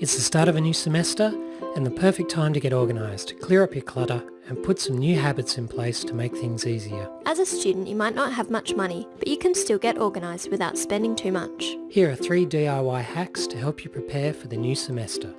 It's the start of a new semester and the perfect time to get organised, clear up your clutter and put some new habits in place to make things easier. As a student, you might not have much money, but you can still get organised without spending too much. Here are three DIY hacks to help you prepare for the new semester.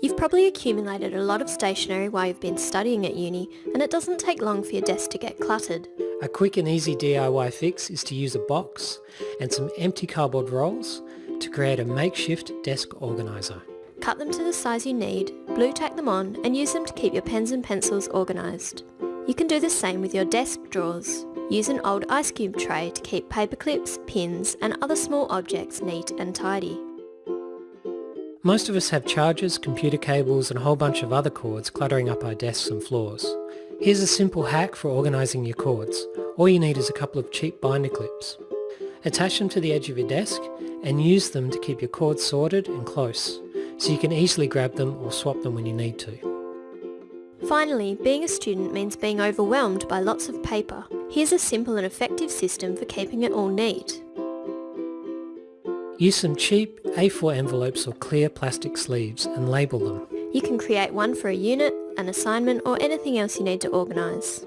You've probably accumulated a lot of stationery while you've been studying at uni, and it doesn't take long for your desk to get cluttered. A quick and easy DIY fix is to use a box and some empty cardboard rolls to create a makeshift desk organiser. Cut them to the size you need, blue tack them on and use them to keep your pens and pencils organised. You can do the same with your desk drawers. Use an old ice cube tray to keep paper clips, pins and other small objects neat and tidy. Most of us have chargers, computer cables and a whole bunch of other cords cluttering up our desks and floors. Here's a simple hack for organising your cords. All you need is a couple of cheap binder clips. Attach them to the edge of your desk and use them to keep your cords sorted and close, so you can easily grab them or swap them when you need to. Finally, being a student means being overwhelmed by lots of paper. Here's a simple and effective system for keeping it all neat. Use some cheap A4 envelopes or clear plastic sleeves and label them. You can create one for a unit, an assignment or anything else you need to organise.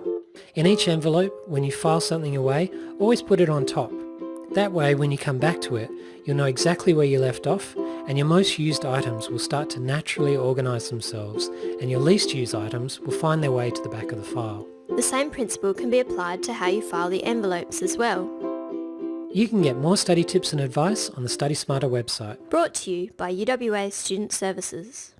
In each envelope, when you file something away, always put it on top. That way, when you come back to it, you'll know exactly where you left off and your most used items will start to naturally organise themselves and your least used items will find their way to the back of the file. The same principle can be applied to how you file the envelopes as well. You can get more study tips and advice on the Study Smarter website. Brought to you by UWA Student Services.